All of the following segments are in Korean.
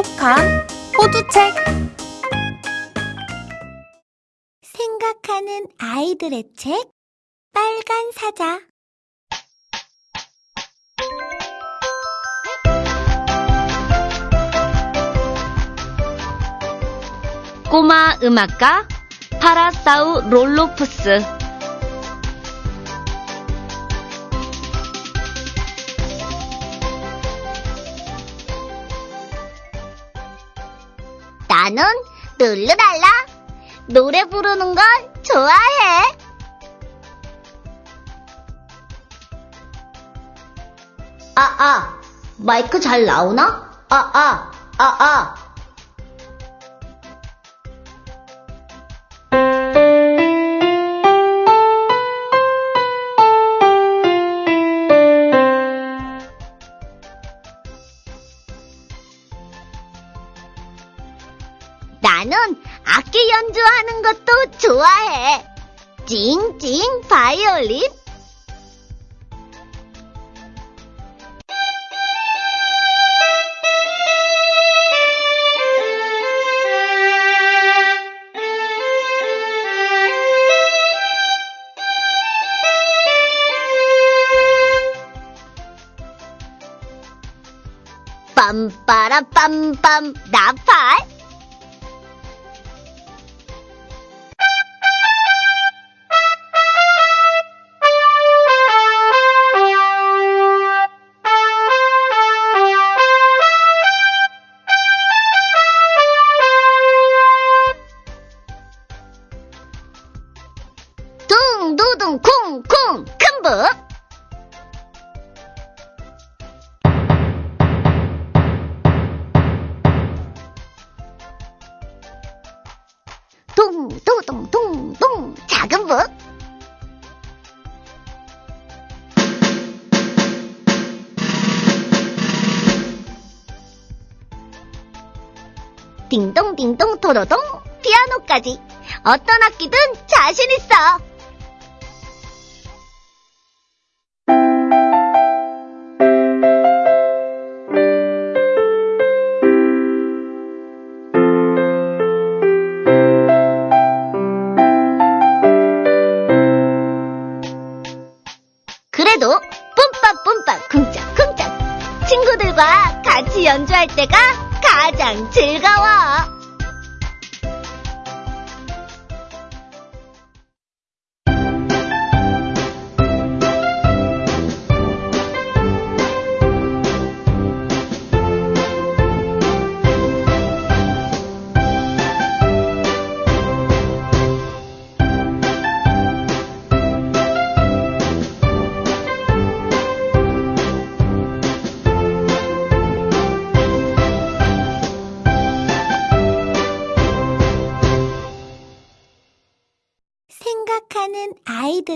똑똑한 호두책. 생각하는 아이들의 책? 빨간 사자. 꼬마 음악가 파라사우 롤로푸스 나는 룰루랄라 노래 부르는 걸 좋아해 아, 아, 마이크 잘 나오나? 아, 아, 아, 아. 나는 악기 연주하는 것도 좋아해. 찡찡 바이올린. 빰빠라 빰빰 나팔. 둥둥 작은 북 딩동딩동 도로동 피아노까지 어떤 악기든 자신 있어.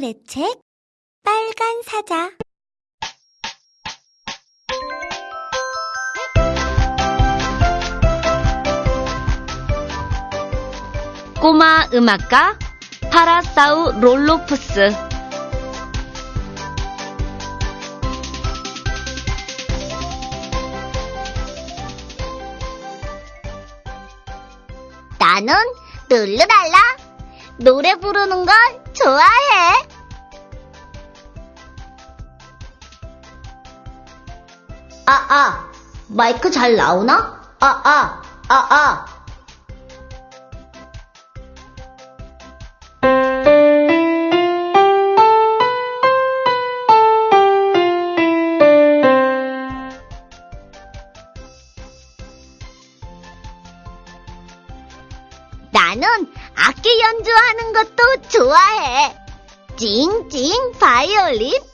아이들의 책 빨간 사자. 꼬마 음악가 파라사우 롤로푸스. 나는 룰루랄라. 노래 부르는 걸 좋아해. 아, 아, 마이크 잘 나오나? 아, 아, 아, 아. 나는 악기 연주하는 것도 좋아해. 찡찡 바이올린.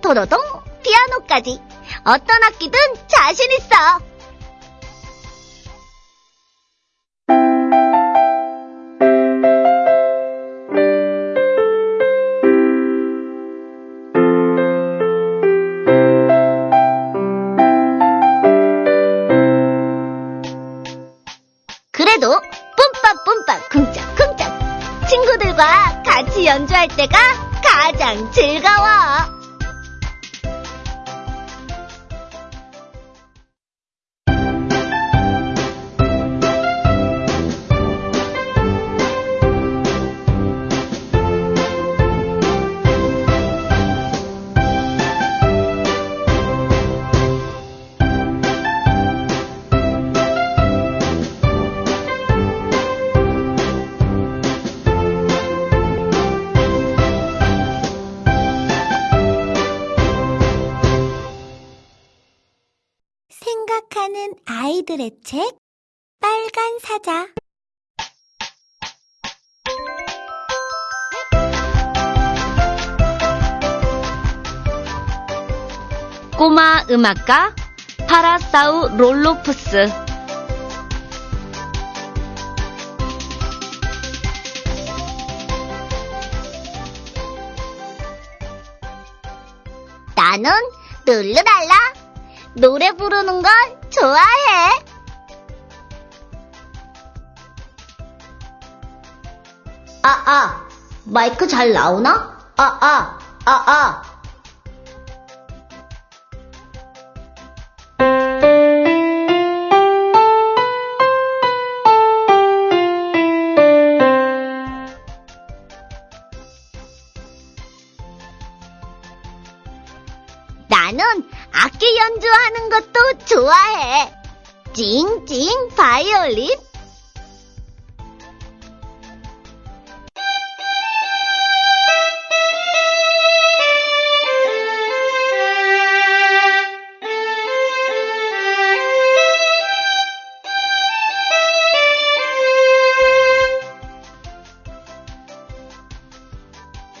도로동 피아노까지 어떤 악기든 자신 있어. 아이들의 책 빨간 사자. 꼬마 음악가 파라사우 롤로푸스. 나는 룰루랄라 노래 부르는 걸 좋아해. 아, 아, 마이크 잘 나오나? 아, 아, 아, 아. 찡찡 바이올린.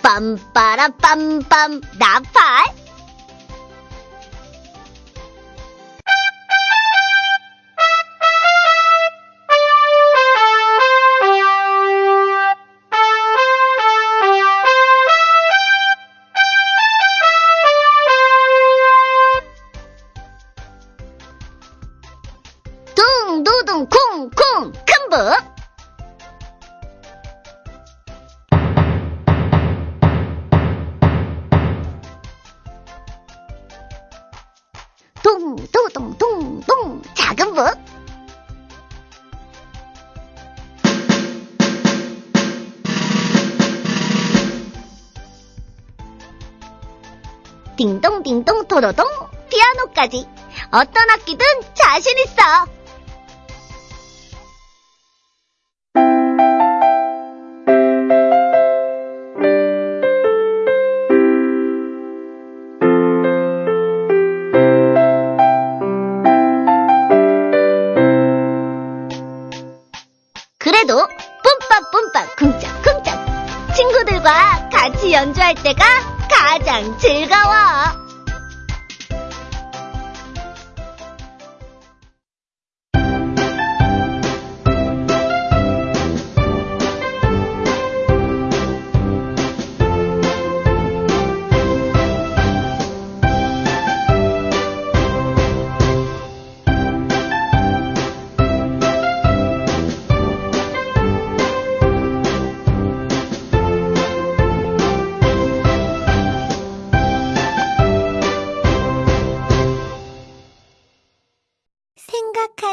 빰빠라 빰 딩동딩동 도로동 피아노까지 어떤 악기든 자신 있어. 그래도 뿜빠뿜빠 쿵짝쿵짝 친구들과 같이 연주할 때가 가장 즐거워.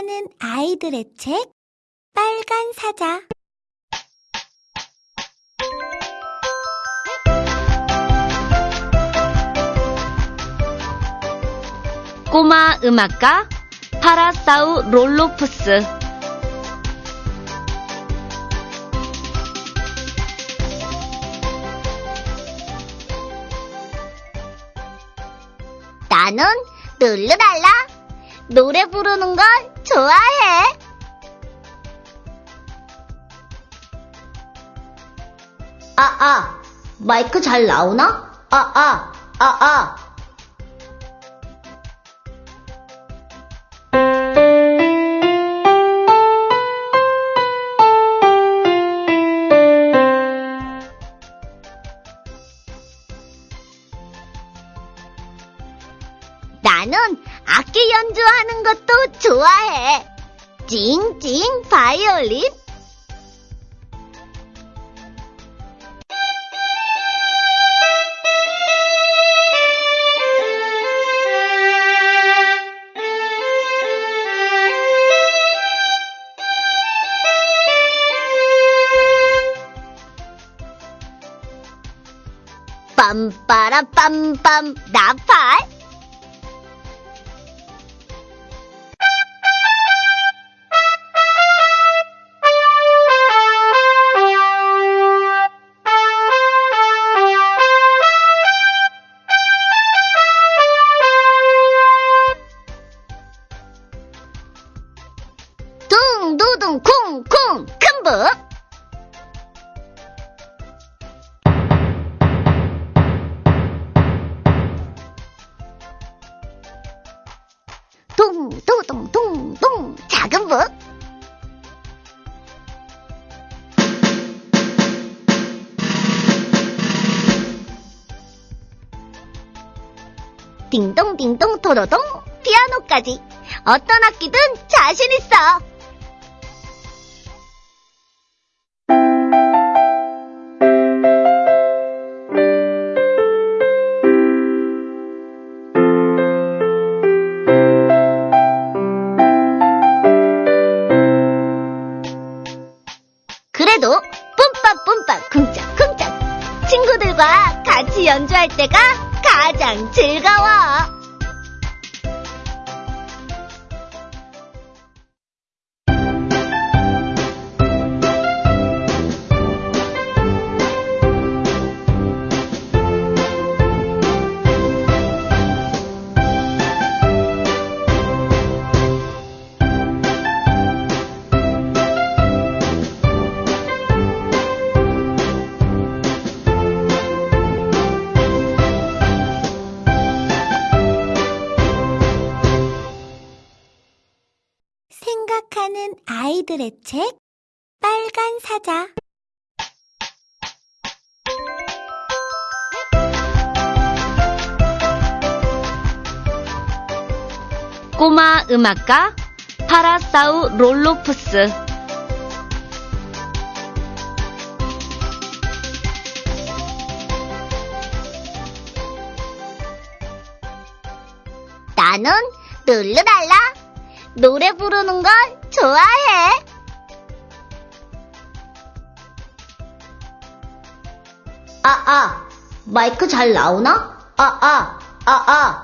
사랑하는 아이들의 책 빨간 사자. 꼬마 음악가 파라사우 롤로프스. 나는 놀러달라. 노래 부르는 건 좋아해. 아, 아, 마이크 잘 나오나? 아, 아, 아, 아. 나는 악기 연주하는 것도 좋아해. 찡찡 바이올린. 빰빠라 빰빰 나팔. 둥둥 작은 북 딩동딩동 도로동 피아노까지. 어떤 악기든 자신 있어. 연주할 때가 가장 즐거워. 아이들의 책 빨간 사자 꼬마 음악가 파라사우 롤로푸스 나는 룰루랄라. 노래 부르는 걸 좋아해. 아, 아, 마이크 잘 나오나? 아, 아, 아, 아.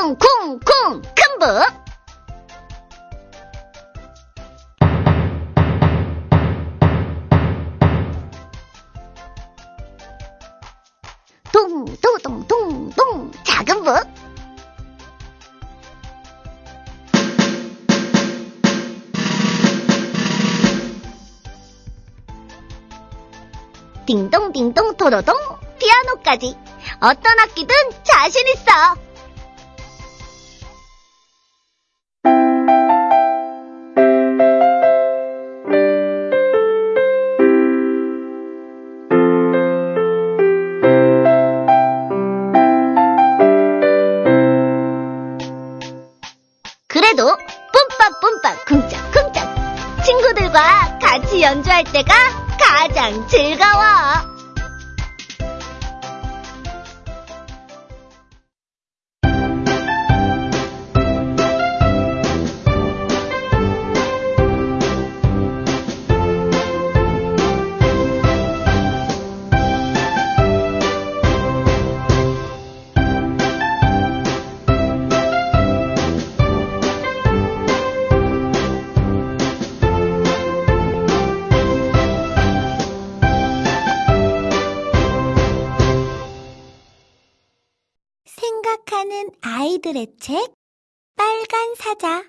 빰 나팔. 둥두둥 쿵쿵 큰북 동도동 동동 작은 북 딩동딩동 도로동 피아노까지 어떤 악기든 자신 있어. 아이들의 책 빨간 사자